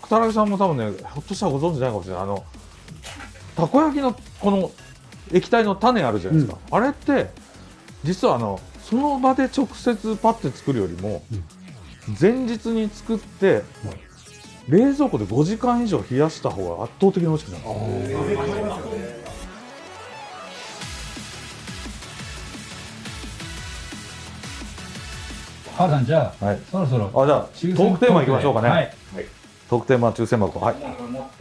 草薙さんも多分ねひょっとしたらご存知ないかもしれない。あのたこ焼きのこの液体の種あるじゃないですか、あれって実はあのその場で直接パッて作るよりも、前日に作って、冷蔵庫で5時間以上冷やした方が圧倒的に美味しくなる。母さんじゃあ、はい。そろそろあじゃあトークテーマいきましょうかね、はいトークテーマ抽選箱。はい。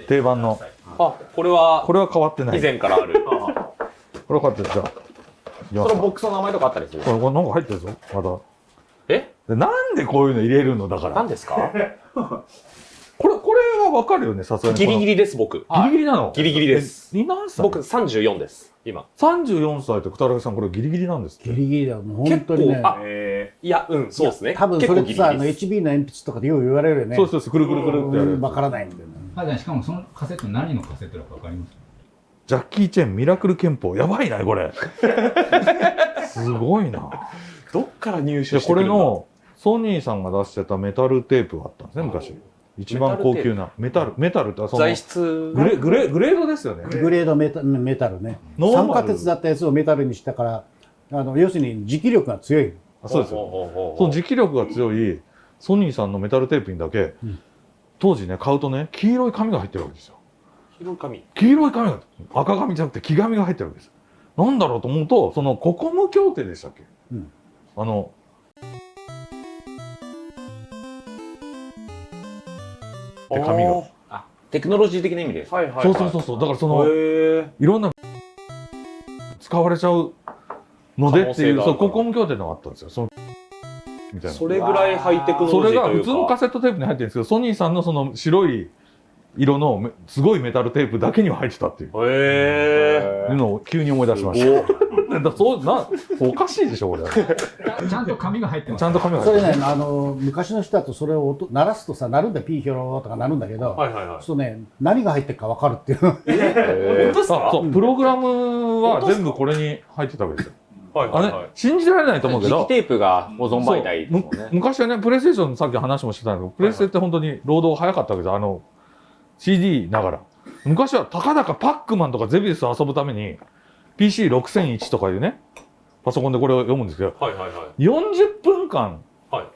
定番の。あ、これはこれは変わってない。以前からある。これは変わってる。じゃあ。そのボックスの名前とかあったりする？これこれなんか入ってるぞ。まだ。え？でなんでこういうの入れるの？だから。何ですか？これこれはわかるよねさすがにギリギリリです、僕。ギリギリなの？ギリギリです。え何歳？僕34です、今。34歳と北原さんこれギリギリなんですって？ギリギリだよ。もう本当にね結。構あいや、うん、そうですね。多分それってさ、あの結構ギリギリです HB の鉛筆とかでよう言われるよね。そうそうそうくるくるくるってやるわからないんだよね。母さんしかもそのカセット何のカセットだかわかります？ジャッキー・チェンミラクル憲法やばいなこれ すごいなどっから入手してくるんだれのソニーさんが出してたメタルテープがあったんですね昔一番高級な。メタルメタルってその材質グレグレグレードですよね。グレードメタメタルね。ノーマル。酸化鉄だったやつをメタルにしたから、あの要するに持気力が強い。あそうですよ。その持気力が強いソニーさんのメタルテープにだけ、うん。当時ね買うとね黄色い紙が入ってるわけですよ。広い紙。黄色い紙。が赤紙じゃなくて黄紙が入ってるわけですなんだろうと思うとそのココム協定でしたっけ、うんあので紙が。あテクノロジー的な意味です。はいはいはい。そうそうそうそう。だからそのへいろんな使われちゃうのでっていうそうココム協定のがあったんですよ。そのみたいな。ーそれぐらいハイテクノそれロジーというか。が普通のカセットテープに入ってるんですけどソニーさんのその白い色のめすごいメタルテープだけには入ってたっていう。へいうのを急に思い出しました。だそうなおかしいでしょこれ。ちゃんと紙が入ってますちゃんと紙が入ってる。それね、あの昔の人だとそれを音鳴らすとさ、鳴るんだよ、ピーヒョロとか鳴るんだけど、ーはいはいはい。そうね、何が入ってるか分かるっていう。本当ですか？あそうプログラムは全部これに入ってたわけですよ。あれはいはいはい。信じられないと思うけど。磁気テープが保存媒体ね。昔はねプレイステーションのさっき話もしてたんだけどプレイステって本当に労働早かったわけですよあの CD ながら昔はたかだかパックマンとかゼビウスを遊ぶために PC6001 とかいうねパソコンでこれを読むんですけどはいはいはい。40分間はい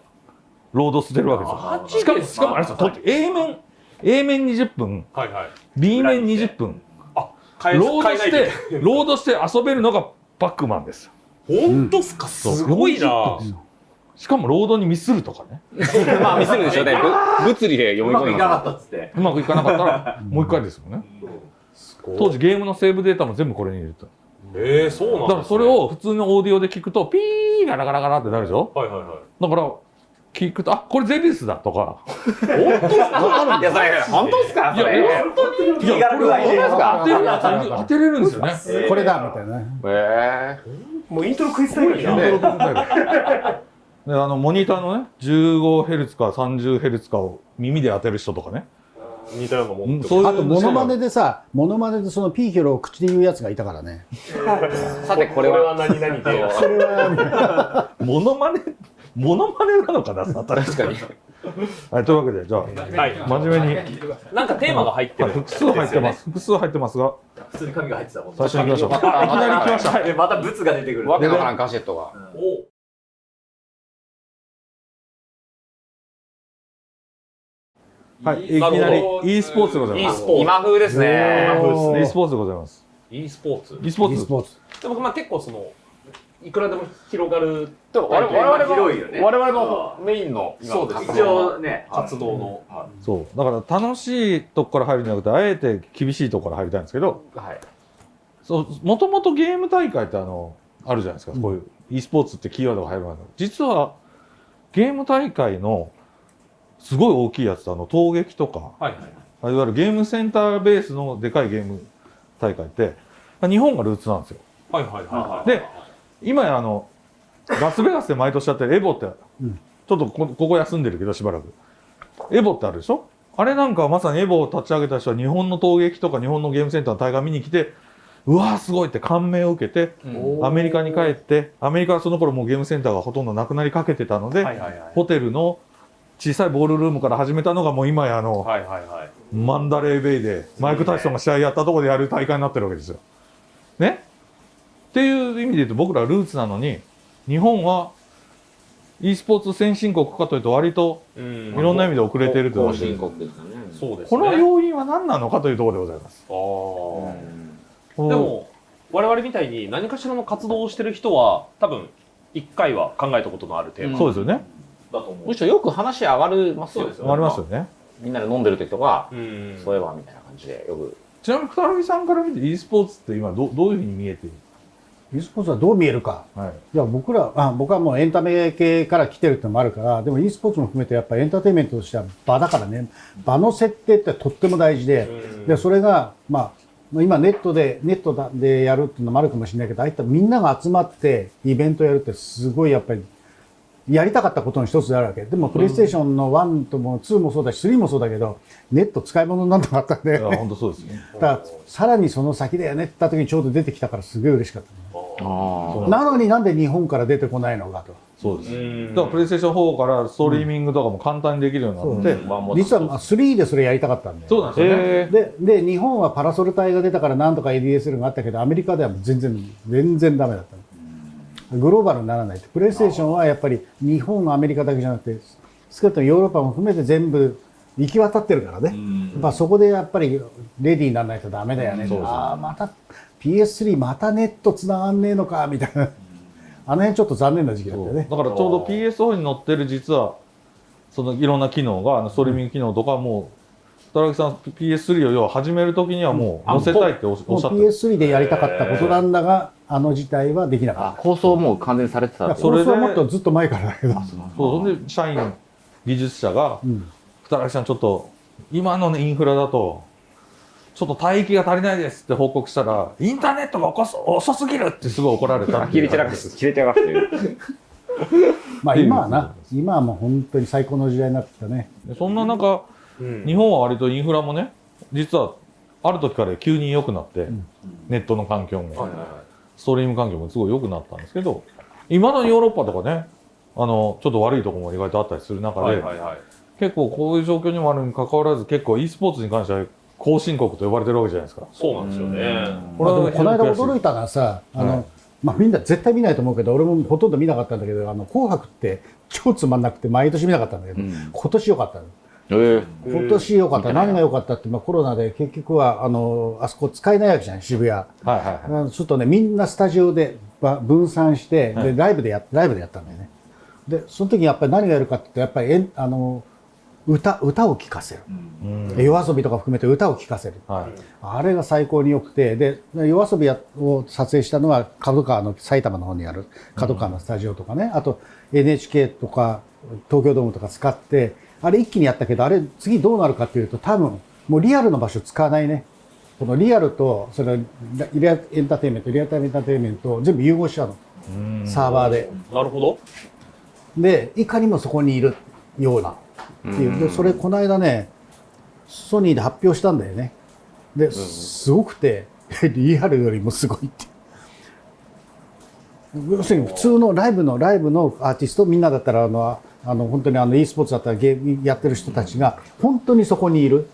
ロードしてるわけですよ。しかも、しかもあれですよ、と A 面、A 面20分、はいはい。B 面20分、変えロードして、ロードして遊べるのがパックマンですよ。本当っすか？すごいな40分ですよしかもロードにミスるとかね。まあ見せるでしょうね。ぶ 物理で読み込みます。ったっつって。うまくいかなかったら、もう一回ですよね。当時ゲームのセーブデータも全部これに入れてた。えー、そうなんだからそれを普通のオーディオで聞くと、ピーガラガラガラってなるでしょ？はいはいはい。だから、聞くと、あ、これゼビウスだとか。いや、それ、本当っすか？それ。いや、これ当てる当てれるんですよね。これだみたいなね。えもうイントロクイズタイムじゃん。であのモニターのね 15Hz か 30Hz かを耳で当てる人とかね似たようなもんってそういうあと、モノマネでさ、モノマネでそのピーヒョロを口で言うやつがいたからね。ー さて、ここれれは、は何々で。それは、モノマネモノマネなのかな確確かに。はいというわけでじゃあはい。真面目に、なんかテーマが入ってる。はい複数入ってます複数入ってますが普通に紙が入ってたもん。最初に行きましょう あいきなり来ましたはいで、またブツが出てくる。わけわからんカセットが。おはいいきなり e スポーツでござい e ます。今風ですね。今風ですね。e スポーツでございます e スポーツ。e スポ e ーツ。スポーツ。でもまあ結構その、いくらでも広がるでも我々我々広いよね。の我々のメインの今そうです。一応ね、活動の。そう。だから楽しいとこから入るんじゃなくてあえて厳しいとこから入りたいんですけどはい。そうもともとゲーム大会ってあのあるじゃないですか、こういう e スポーツってキーワードが入る前の。実はゲーム大会のすごい大きいやつあの闘撃とか。はいはい。いわゆるゲームセンターベースのでかいゲーム大会って。日本がルーツなんですよ。はいはいはい。はい。で今やあのラスベガスで毎年やってるエボって、うん。ちょっとこここ休んでるけどしばらく。エボってあるでしょ？あれなんかはまさにエボを立ち上げた人は日本の闘撃とか日本のゲームセンターの大会見に来てうわーすごいって感銘を受けてアメリカに帰ってアメリカはその頃もうゲームセンターがほとんどなくなりかけてたので、はいはいはい。ホテルの小さいボールルームから始めたのがもう今やあの、はいはいはい。マンダレーベイでマイク・タイソンが試合やったところでやる大会になってるわけですよ。ね？っていう意味で言うと僕らルーツなのに日本は e スポーツ先進国かというと割とうんいろんな意味で遅れているという後進国ですかね。そうですね。この要因は何なのかというところでございます。あーでも、我々みたいに何かしらの活動をしてる人は、多分、一回は考えたことのあるテーマそうですよね。だと思う。むしろよく話上がりますよ。そうですよありますよね。みんなで飲んでる時とか、うん。そういえばみたいな感じでよく。ちなみに二木さんから見て e スポーツって今どどういうふうに見えている？e スポーツはどう見えるか。はい。いや、僕ら、あ僕はもうエンタメ系から来てるってのもあるから、でも e スポーツも含めてやっぱりエンターテインメントとしては場だからね、場の設定ってとっても大事で、うんで、それが、まあ、まあ今ネットで、ネットだでやるっていうのもあるかもしれないけど、ああいったみんなが集まってイベントやるってすごいやっぱり、やりたかったことの一つであるわけ。でも、プレイステーションの1とも2もそうだし、3もそうだけど、ネット使い物にならなかったんで、本当そうですね。だからさらにその先だよねって言った時にちょうど出てきたからすごい嬉しかったなのになんで日本から出てこないのかと。そうです。うんだからプレイステーション4からストリーミングとかも簡単にできるようになって、実はまあ3でそれやりたかったんで。そうなんですよね。えで、で、日本はパラソル隊が出たからなんとか ADSL があったけど、アメリカではもう全然、全然ダメだったの。グローバルにならないって。プレイステーションはやっぱり日本、アメリカだけじゃなくて、少なくともヨーロッパも含めて全部行き渡ってるからね。やっぱそこでやっぱりレディーにならないとダメだよね。ああ、また PS3 またネット繋がんねえのか、みたいな。あの辺ちょっと残念な時期だったよね。だからちょうど PS4 に載ってる実はそのいろんな機能がストリーミング機能とかも田中さん PS3 を要は始めるときにはもう載せたいっておっしゃってる PS3 でやりたかったことなんだが、あの事態はできなかあっ、構想もう完全にされてたそれはもっとずっと前から。だけど。そうそんで社員技術者がうん。二木さんちょっと今の、ね、インフラだとちょっと帯域が足りないですって報告したらインターネットが遅す遅すぎるってすごい怒られた切れ散らかして、切れ散らかして。る。まあ今はな、今はもう本当に最高の時代になってきたね。でそんな中うん日本は割とインフラもね実はある時から急に良くなって、んネットの環境も、はいはいはいストリーム環境もすごい良くなったんですけど今のヨーロッパとかねあのちょっと悪いところも意外とあったりする中で、はいはいはい。結構こういう状況にもあるに関わらず結構 e スポーツに関しては後進国と呼ばれてるわけじゃないですか。そうなんですよね。こまあ、でもこの間驚いたのはさ、あの、はいまあみんな絶対見ないと思うけど、俺もほとんど見なかったんだけど、あの、紅白って超つまんなくて毎年見なかったんだけど、うん今年良かったの。ええ今年良かった。何が良かったって、まあコロナで結局は、あの、あそこ使えないわけじゃん、渋谷。はいはいはい。あちょっとね、みんなスタジオでば分散して、で、はいライブでや、ライブでやったんだよね。で、その時にやっぱり何がやるかってやっぱりえん、あの、歌、歌を聴かせる。うん夜遊びとか含めて歌を聴かせる。はい。あれが最高に良くて、で、夜遊びやを撮影したのは、角川の埼玉の方にある角川のスタジオとかね、あと NHK とか東京ドームとか使って、あれ一気にやったけど、あれ次どうなるかっていうと、多分、もうリアルの場所使わないね。このリアルと、そのリアルエンターテインメント、リアルタイムエンターテインメントを全部融合しちゃうの。うんサーバーで。なるほど。で、いかにもそこにいるようなっていう。で、それこの間ね、ソニーで発表したんだよね。で、すごくて、リアルよりもすごいって。要するに普通のライブのライブのアーティストみんなだったらあのあの本当にあの e スポーツだったらゲームやってる人たちが本当にそこにいる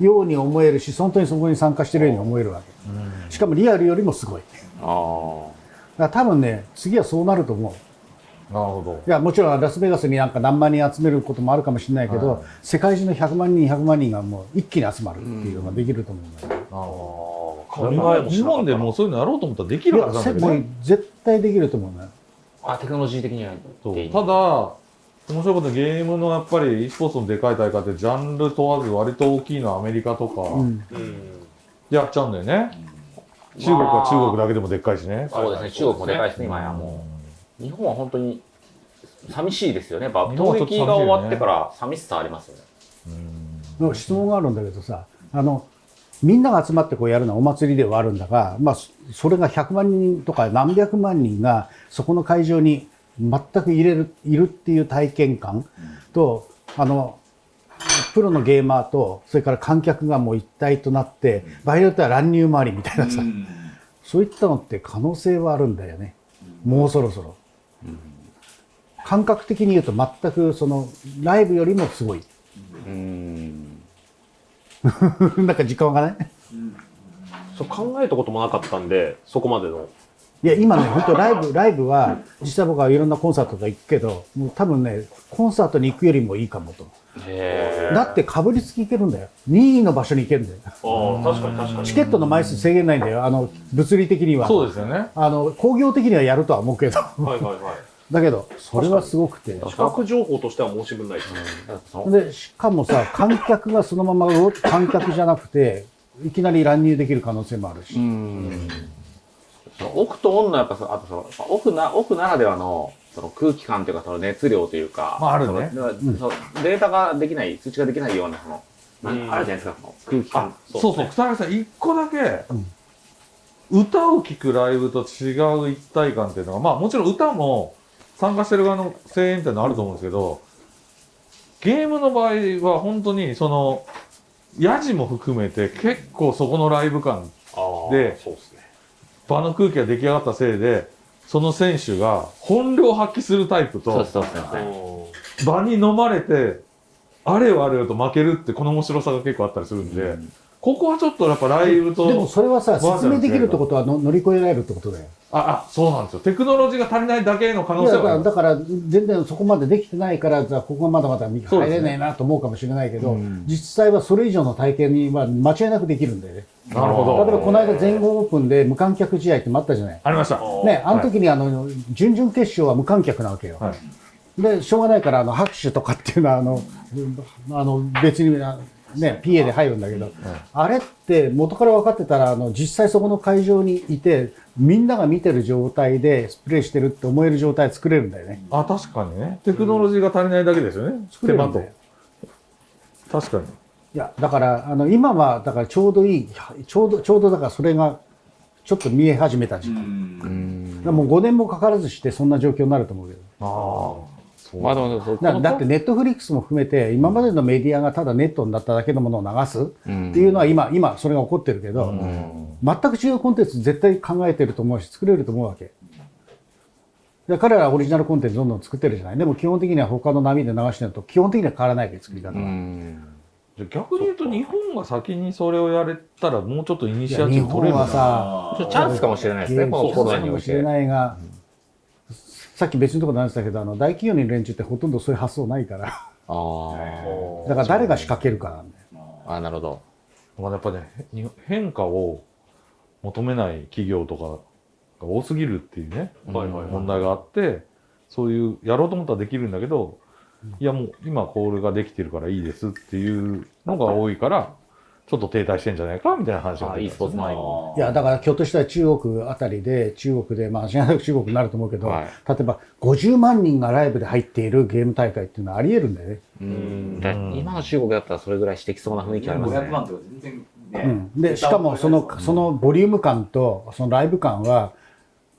ように思えるし本当にそこに参加してるように思えるわけ。しかもリアルよりもすごい。だかあら多分ね次はそうなると思う。なるほど。いやもちろんラスベガスになんか何万人集めることもあるかもしれないけど、はい世界中の100万人100万人がもう一気に集まるっていうのができると思うんだよね、なるほ考ど。えもしなかった日本でもうそういうのやろうと思ったらできいるはずなんだけどね。絶対できると思うねあ。あ、テクノロジー的にはそうただ、面白いことにゲームのやっぱり e スポーツのでかい大会ってジャンル問わず割と大きいのはアメリカとかうんうん。やっちゃうんだよね。中国は中国だけでもでっかいしね。そうですね、中国もでかいですね、今やもう。日本は本当に寂しいですよね。やっが終わってから寂しさありますよね。の質問があるんだけどさあのみんなが集まってこうやるのはお祭りではあるんだが、まあ、そそれが100万人とか何百万人がそこの会場に全く入れるいるっていう体験感と、あのプロのゲーマーとそれから観客がもう一体となって場合によっては乱入回りみたいなさ、そういったのって可能性はあるんだよね、もうそろそろ。感覚的に言うと全くそのライブよりもすごい。うん。なんか時間がない？そう考えたこともなかったんで、そこまでの。いや、今ね、本当ライブ、ライブは、実際僕はいろんなコンサートとか行くけど、もう多分ね、コンサートに行くよりもいいかもと。へだってかぶりつき行けるんだよ。任意の場所に行けるんだよ。ああ、確かに確かに。チケットの枚数制限ないんだよ。あの、物理的には。そうですよね。あの、工業的にはやるとは思うけど。はいはいはい。だけど、それはすごくて。視覚情報としては申し分ないですね。そので、しかもさ、観客がそのまま観客じゃなくて、いきなり乱入できる可能性もあるし。うん。そのオフとオンのやっぱあとそのオフなオフならではのその空気感というかその熱量というか、まああるねそのそのデータができない通知ができないようなその、あるじゃないですかその空気感。そうそう、草薙さん、一個だけ、歌を聴くライブと違う一体感っていうのが、まあもちろん歌も参加してる側の声援っていうのはあると思うんですけど、ゲームの場合は本当にその、ヤジも含めて結構そこのライブ感、でそうですね。場の空気が出来上がったせいで、その選手が本領発揮するタイプと。場に飲まれて、あれよあれよと負けるってこの面白さが結構あったりするんで、ここはちょっとやっぱライブと、でもそれはさ、説明できるってことはの乗り越えられるってことだよ。あ、あ、そうなんですよ。テクノロジーが足りないだけの可能性はある。だから全然そこまでできてないからじゃあここはまだまだ入そうですねれないなと思うかもしれないけど、うん実際はそれ以上の体験には間違いなくできるんだよね。なるほど。例えばこの間全豪オープンで無観客試合ってもあったじゃない。ありました。ね、あの時にあの、準々決勝は無観客なわけよ。はい。で、しょうがないから、あの、拍手とかっていうのは、あの、うんあの、別に、あね、PA で入るんだけど、あれって元から分かってたら、あの、実際そこの会場にいて、みんなが見てる状態でプレイしてるって思える状態作れるんだよね。あ、確かにね。テクノロジーが足りないだけですよね。作れ手間とるんだよ。。確かに。いや、だから、あの、今は、だからちょうどいい、ちょうど、ちょうどだからそれが、ちょっと見え始めた時間。だからもう5年もかからずしてそんな状況になると思うけど。ああ。まあでもそうだだってネットフリックスも含めて今までのメディアがただネットになっただけのものを流すっていうのは今今それが起こってるけど、全く違うコンテンツ絶対考えてると思うし作れると思うわけ。で彼らはオリジナルコンテンツどんどん作ってるじゃない。でも基本的には他の波で流してるのと基本的には変わらないわけ作り方は、じゃあ逆に言うと日本が先にそれをやれたらもうちょっとイニシアチブ取れ本るな。はさチャンスかもしれないですね、このコロナにおいて。かもしれ。ないが、さっき別のところで話したけどあの大企業の連中ってほとんどそういう発想ないから。だから誰が仕掛けるかなんだよ。あ、なるほど。まあやっぱね、に変化を求めない企業とかが多すぎるっていうね、はいはいはい。問題があって、そういう、やろうと思ったらできるんだけど、いやもう今コールができてるからいいですっていうのが多いから、ちょっと停滞してんじゃないかみたいな話があ、e スポーツ前に。いや、だからひょっとしたら中国あたりで、中国で、まあ、知らなく中国になると思うけど、はい例えば50万人がライブで入っているゲーム大会っていうのはあり得るんだよね。うんだ今の中国だったらそれぐらいしてきそうな雰囲気ありますね。500万とか全然ね。うん、で、しかもその、そのボリューム感と、そのライブ感は、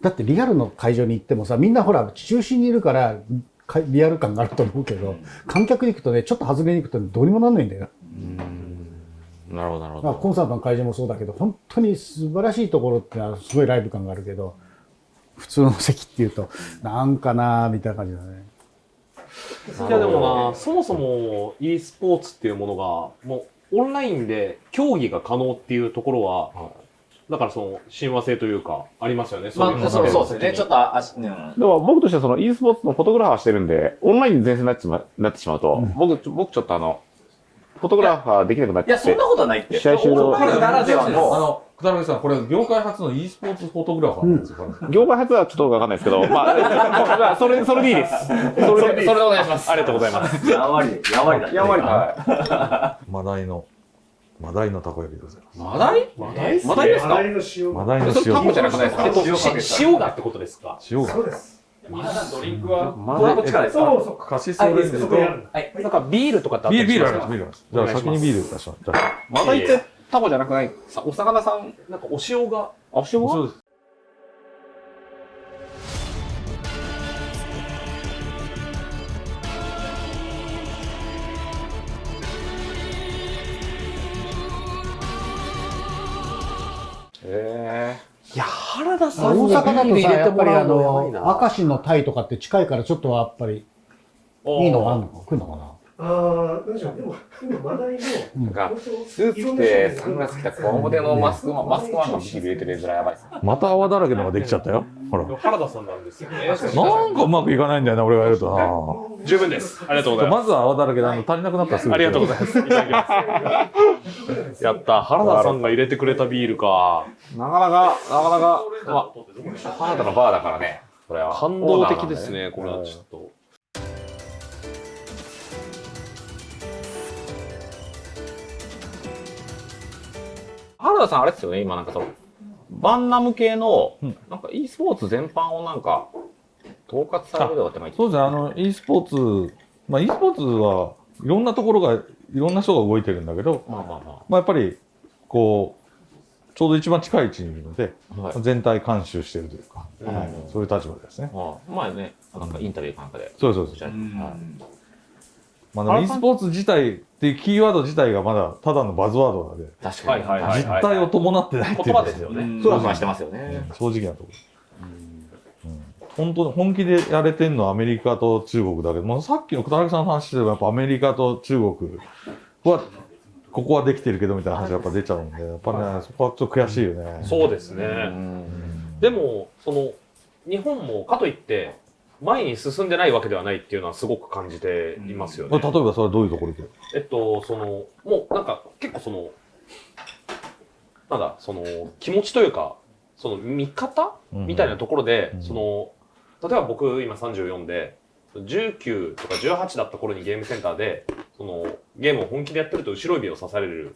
だってリアルの会場に行ってもさ、みんなほら、中心にいるから、かリアル感があると思うけど、観客に行くとね、ちょっと外れに行くとどうにもなんないんだよ。なるほど、なるほど。まあコンサートの会場もそうだけど、本当に素晴らしいところってのはすごいライブ感があるけど、普通の席っていうと、なんかなーみたいな感じだね。いやでもな、そもそも e スポーツっていうものが、もうオンラインで競技が可能っていうところは、だからその親和性というか、ありますよね。まあ、そうそうですね。ちょっと足、うん。でも僕としてはその e スポーツのフォトグラファーしてるんで、オンラインで前線になってしまなってしまうと、僕、ちょ僕ちょっとあの、フォトグラファーできなくなっいや、ちゃってそんな、ことはないって。試合終了ならではあの。の、片上さん、これ業界初の e スポーツフォトグラファーなんですよ。業界初はちょっとわかんないですけど、まあ、ま あそれ、それでいいです。それで、それでお願いします。ありがとうございます。やんわり、やんわりだね。やんわりはマダイの、マダイのたこ焼きでございます。マダイ？マダイ？マダイですか？マダイのそれタコじゃなくないですか？塩がってことですか？塩が。皆さんドリンクは？マダイこっちからですかカシスオレンジと、はい。なんかビールとかってあったビール、ビールありしますかビールあります。じゃあ先にビール出します。じゃあ。マダイってタコじゃなくない？さお魚さん、なんかお塩が、あ、塩が？そうです。へいや、原田さんに大阪だとさ、やっぱりあの。明石のタイとかって近いからちょっとやっぱりいいのがあるのか、来るのかな？ああ、なんでしょう、でも、今話題の、なんか、スーツ着てサングラス着たこわもてのマスクマン、マスクマンがビール入れてる絵面やばいっす。また泡だらけのができちゃったよ。ほら。原田さんなんですよね。なんかうまくいかないんだよな、俺がやるとな。十分です。ありがとうございままずは泡だらけで、あの、足りなくなったらすす。ぐ。ありがとうございます。いただきます。やった。原田さんが入れてくれたビールか。なかなか、なかなか、まあ、原田のバーだからね。これは。感動的ですね、これはちょっと。原田さんあれですよね、今なんかその、バンナム系のうん、なんか e スポーツ全般をなんか、統括されるとかって前そうですね、あの、e スポーツ、まあ e スポーツはいろんなところが、いろんな人が動いてるんだけど、まあまあままあやっぱり、こう、ちょうど一番近い位置にいるので、あ。はい。全体監修してるというか、うんはいそういう立場ですね。まあ、前ね、なんかインタビューかなんかで。そうそうです。はいまあでも e スポーツ自体っていうキーワード自体がまだただのバズワードなので、確かに。はい実態を伴ってないっていう言葉ですよね。ふわふわしてますよね。うん正直なところ。うん本当に本気でやれてるのはアメリカと中国だけど、まあ、さっきの小竹さんの話でもやっぱアメリカと中国はここはできてるけどみたいな話がやっぱ出ちゃうんでやっぱねそこはちょっと悔しいよね。そうですね。うんでも、その、日本もかといって、前に進んでないわけではないっていうのはすごく感じていますよね。例えばそれはどういうところで？えっと、その、もうなんか結構その、なんだ、その、気持ちというか、その見方みたいなところで、うんその、例えば僕今34で、19とか18だった頃にゲームセンターで、その、ゲームを本気でやってると後ろ指を刺される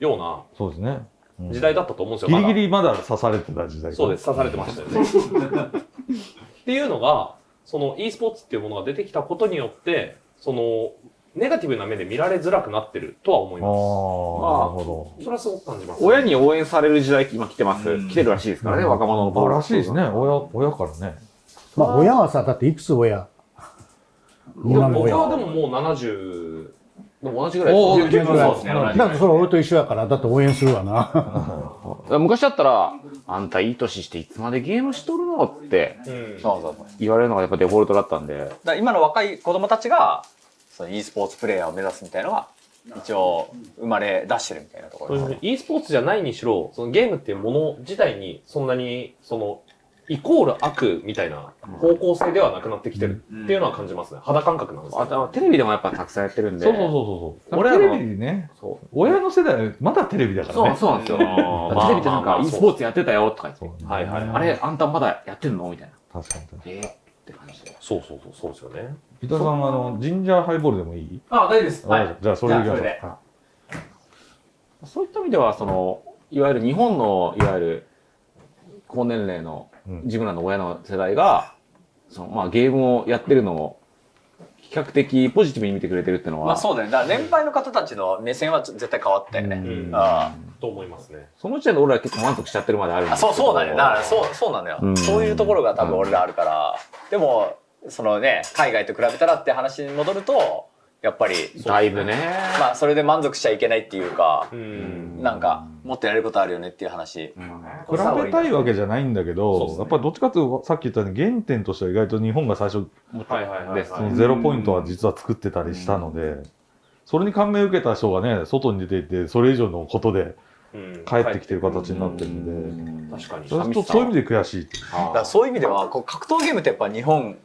ようなそうですね。うん時代だったと思うんですよ。ギまだリギリまだ刺されてた時代そうです、刺されてましたよね。っていうのが、その e スポーツっていうものが出てきたことによって、その、ネガティブな目で見られづらくなってるとは思いああ、ます。なるほそれはすごく感じます。親に応援される時代今来てます。来てるらしいですからね、うん若者のど。あらしいですね。親、親からね。まあ、親はさ、だっていくつ親。僕はでももう70、でも同じぐらいです。ぐらいそうですね。同じだってそれ俺と一緒やから、だって応援するわな。昔だったら、あんたいい年していつまでゲームしとるのってうんそうそうそう。言われるのがやっぱデフォルトだったんで。今の若い子供たちが、その e スポーツプレイヤーを目指すみたいなのが、一応生まれ出してるみたいなところですね。e スポーツじゃないにしろ、そのゲームっていうもの自体にそんなに、その、イコール悪みたいな方向性ではなくなってきてるっていうのは感じますね。肌感覚なんですけどあとテレビでもやっぱたくさんやってるんで。そうそうそうそうそう。俺テレビね、そう親の世代はまだテレビだからね。そうなんですよ。ま あテレビでなんか e スポーツやってたよとか言って。はいはいはいあれ、あんたまだやってんのみたいな。確かに確かに。えーって感じで。そうそうそう、そうですよね。伊田さん、あの、ジンジャーハイボールでもいい？あ、大丈夫です。はい。じゃあ、それでいきましょうじゃあそれではそういった意味では、その、いわゆる日本の、いわゆる、高年齢のうん自分らの親の世代が、その、まあ、ゲームをやってるのを、比較的ポジティブに見てくれてるっていうのは、まあそうだね。だから年配の方たちの目線は絶対変わったよね。うんあと思いますね。その時点で俺ら結構満足しちゃってるまであるんあそう、ですけどそうだね。だからそう、そうなのよ。うんそういうところが多分俺らあるから。でも、そのね、海外と比べたらって話に戻ると、やっぱり、だいぶね。まあそれで満足しちゃいけないっていうかう、ん。なんか、もっとやれることあるよねっていう話。比べたいわけじゃないんだけど、やっぱりどっちかというと、さっき言ったように原点としては意外と日本が最初、はいはいはい、はい。そのゼロポイントは実は作ってたりしたので、それに感銘を受けた人がね、外に出ていて、それ以上のことでうん帰ってきてる形になってるんで、確かに。それとそういう意味で悔しい。だそういう意味では、こう格闘ゲームってやっぱ日本、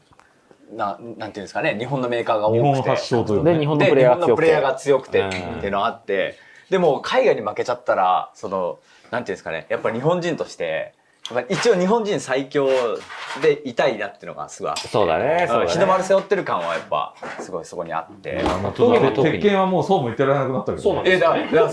ななんていうんですかね、日本のメーカーが多くて。日本発祥というね日本のでプレイヤーが強くて日本のプレイヤーが強くてうんっていうのがあって、でも海外に負けちゃったら、その、なんていうんですかね、やっぱ日本人として、やっぱ一応日本人最強でいたいなっていうのがすごいあって。そうだね。そうだね日の丸背負ってる感はやっぱ、すごいそこにあって。あのちょっと鉄拳はもうそうも言ってられなくなったけど、え、そうなんですだから、だ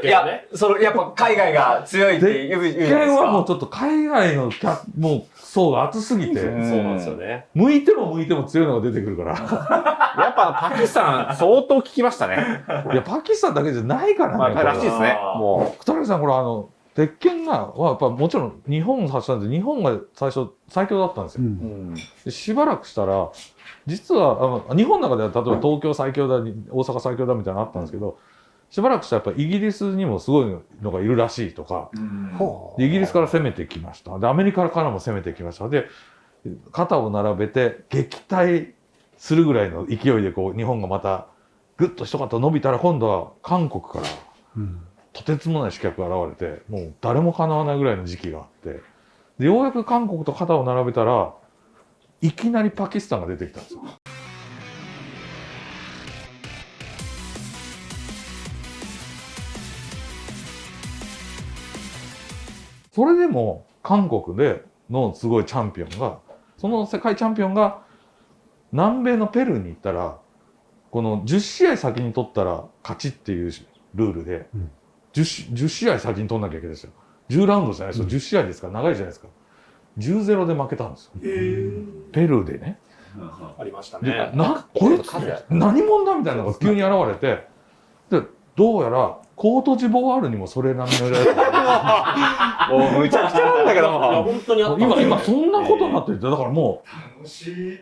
からいや、その、やっぱ海外が強いって言うじ鉄ゃないですか？拳はもうちょっと海外のキャもう層が厚すぎて、そうなんですよね。向いても向いても強いのが出てくるから。やっぱパキスタン相当聞きましたね。いや、パキスタンだけじゃないからね。まあ、らしいですね。も小竹さん、これあの、鉄拳が、はやっぱもちろん日本発祥なんで、日本が最初最強だったんですよ。うんしばらくしたら、実は、あの日本の中では例えば東京最強だ、大阪最強だみたいなのあったんですけど、しばらくしたらやっぱイギリスにもすごいのがいるらしいとか、イギリスから攻めてきました。で、アメリカからも攻めてきました。で、肩を並べて撃退するぐらいの勢いでこう日本がまたぐっと一肩伸びたら今度は韓国からう。うん。とてつもない刺客が現れて、もう誰も叶わないぐらいの時期があって、で、ようやく韓国と肩を並べたら、いきなりパキスタンが出てきたんですよ。それでも韓国でのすごいチャンピオンが、その世界チャンピオンが南米のペルーに行ったら、この10試合先に取ったら勝ちっていうルールで、うん 10, し10試合先に取んなきゃいけないですよ。10ラウンドじゃないですよ。10試合ですから長いじゃないですか。10-0で負けたんですよ。ペルーでね。ありましたでね。な、こいつ何者だみたいなのが急に現れて、で、どうやらコートジボワールにもそれ並みのやつがもうむちゃくちゃなんだけいや、ど。本当に今、よ今そんなことになってて、だからも楽しい。う、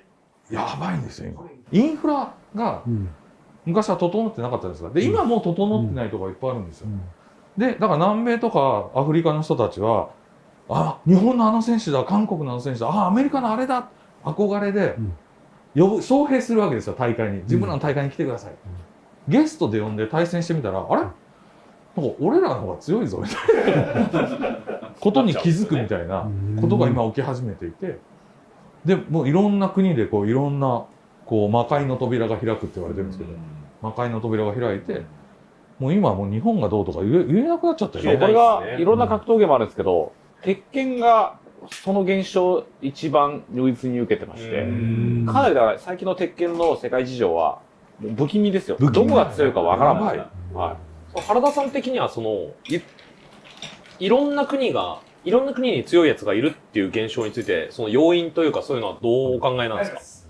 やばいんですよ、今。インフラがうん。昔は整ってなかったですから。で、今もう整ってないとこいっぱいあるんですよう。んで、だから南米とかアフリカの人たちは、あ、日本のあの選手だ、韓国のあの選手だ、あ、アメリカのあれだ、憧れでうん、呼ぶ、招聘するわけですよ、大会に。自分らの大会に来てください。ゲストで呼んで対戦してみたら、あれ？なんか俺らの方が強いぞ、みたいな。ことに気づくみたいなことが今起き始めていて、で、もういろんな国でこういろんな、こう魔界の扉が開くって言われてるんですけど、魔界の扉が開いて、もう今はもう日本がどうとか言え言えなくなっちゃったよね。これがいろんな格闘ゲームあるんですけど、鉄拳がその現象一番如実に受けてまして、うん。かなりだから最近の鉄拳の世界事情は不気味ですよ。どこが強いかわからない。やは原田さん的にはそのいいろんな国がいろんな国に強いやつがいるっていう現象についてその要因というかそういうのはどうお考えなんです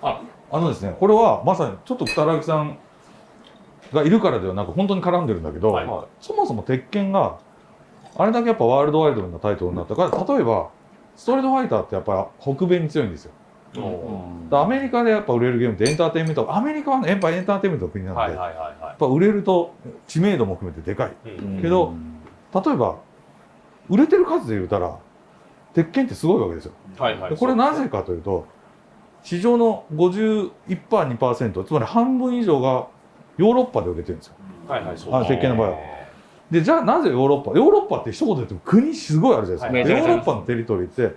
か、あのですね、これはまさにちょっと二木さんがいるからではなく本当に絡んでるんだけど、はいそもそも鉄拳があれだけやっぱワールドワイドなタイトルになったから、例えばストリートファイターってやっぱ北米に強いんですよ。うんでアメリカでやっぱ売れるゲームってエンターテインメント、アメリカはねやっぱエンターテインメントの国なんで、はいやはいはい。はっぱ売れると知名度も含めてでかい。い、い。うんけど例えば売れてる数で言うたら鉄拳ってすごいわけですよ。はいはい。でこれなぜかというと市場の 51%2% つまり半分以上がヨーロッパで売れてるんですよ。はいはいそうあ鉄拳の場合は。でじゃあなぜヨーロッパ？ヨーロッパって一言で言っても国すごいあるじゃないですか、はい。でヨーロッパのテリトリーって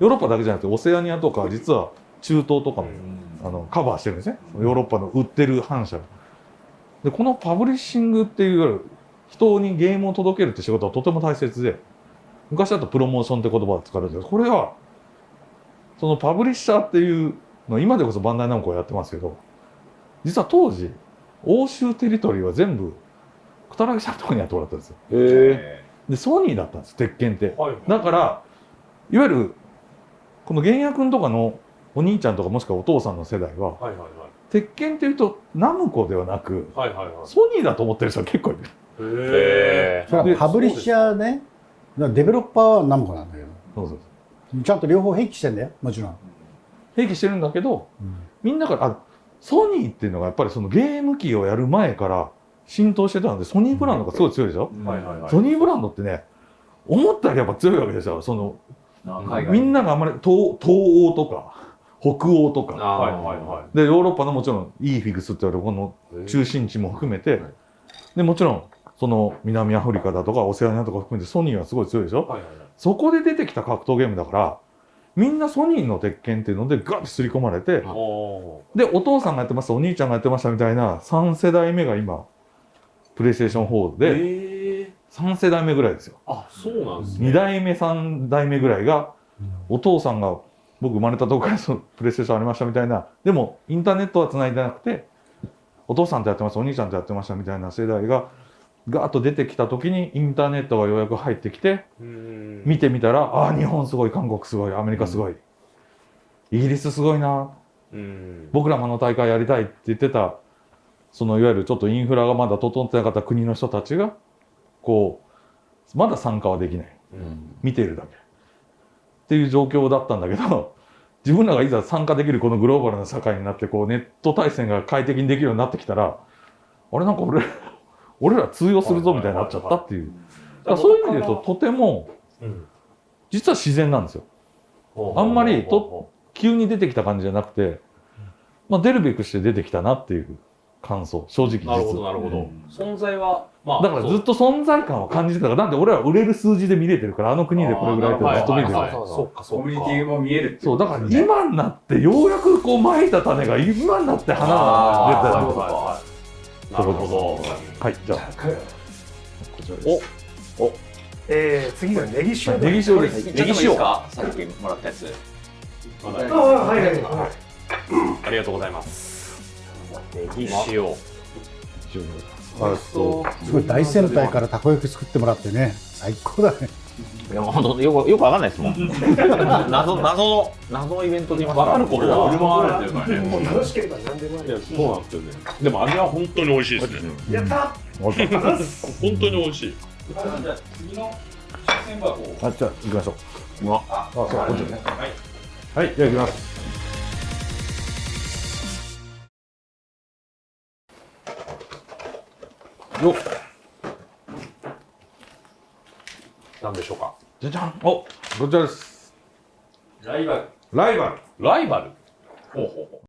ヨーロッパだけじゃなくてオセアニアとか実は中東とかも、あのカバーしてるんですね。ヨーロッパの売ってる反社。でこのパブリッシングっていう人にゲームを届けるって仕事はとても大切で昔だとプロモーションって言葉を使われてる。これはそのパブリッシャーっていうの今でこそバンダイナムコがやってますけど実は当時欧州テリトリーは全部小田木さんのところにやってもらったんですよ。へでソニーだったんです鉄拳って。はい。だからいわゆるこの玄也君とかのお兄ちゃんとかもしくはお父さんの世代ははいはい鉄拳っていうとナムコではなくはいはいはい。ソニーだと思ってる人は結構いる。へそれはパブリッシャーね、デベロッパーはナムコなんだけど、そうそう。ちゃんと両方併記してんだよ、もちろん。併記してるんだけどうん。みんなからあソニーっていうのがやっぱりそのゲーム機をやる前から浸透してたのでソニーブランドがすごい強いでしょ、えはいはいはい。ソニーブランドってね思ったよりやっぱ強いわけですよ。そのみんながあんまり東東欧とか北欧とか。はいはいはでヨーロッパのもちろんイーフィグスって言われるこのい中心地も含めて、でもちろんその南アフリカだとかオセアニアとか含めてソニーはすごい強いでしょ、はいはいはい。そこで出てきた格闘ゲームだからみんなソニーの鉄拳っていうのでガッと刷り込まれておでお父さんがやってましたお兄ちゃんがやってましたみたいな3世代目が今プレイステーション4ーでええ3世代目ぐらいですよ。あそうなんですね。2代目3代目ぐらいがお父さんが僕生まれたとこからそのプレイステーションありましたみたいな。でもインターネットは繋いでなくてお父さんとやってましたお兄ちゃんとやってましたみたいな世代がガーッと出てきた時にインターネットがようやく入ってきてうん。見てみたらああー日本すごい韓国すごいアメリカすごい、イギリスすごいな。うん。僕らもあの大会やりたいって言ってたそのいわゆるちょっとインフラがまだ整ってなかった国の人たちがこうまだ参加はできない。うん。見ているだけ。っていう状況だったんだけど 自分らがいざ参加できるこのグローバルな社会になってこうネット対戦が快適にできるようになってきたらあれなんか俺 俺ら通用するぞみたいになっちゃったっていう。だからそういう意味で言うと、とても、うん。実は自然なんですよ。あんまりと急に出てきた感じじゃなくて、まあ、出るべくして出てきたなっていう感想、正直なるほど実なるほど、存在はまあだからずっと存在感を感じてたから、なんで俺は売れる数字で見れてるから、あの国でこれぐらいってずっと見てる。そうかそうか。コミュニティも見えるってそう、だから今になって、ようやくこう、まいた種が今になって花が出てたなるほど。はい、じゃあ、こちらです。えー、次がネギ塩ネギ塩です。ネギ塩。かさっきもらったやつ。ああはいはいはい。ありがとうございますネギ塩。あそうすごい大先輩からたこ焼き作ってもらってね。最高だね。いや、もう本当よく、よくわかんないですもん。謎、謎の、謎のイベントで言いますわかることは。振る舞われてるからねもう楽しければ何でもありいやそうなんですよね。でも味は本当に美味しいですね。やった本当に美味しい。じゃあ次の出選箱を。あ、じゃあ、行きましょう。うわ。あ、そう、こっちね。はい、じゃあ行きます。よっ、なんでしょうかじゃじゃん。お、こちらです。ライバルライバル。ライバル？ほうほうほ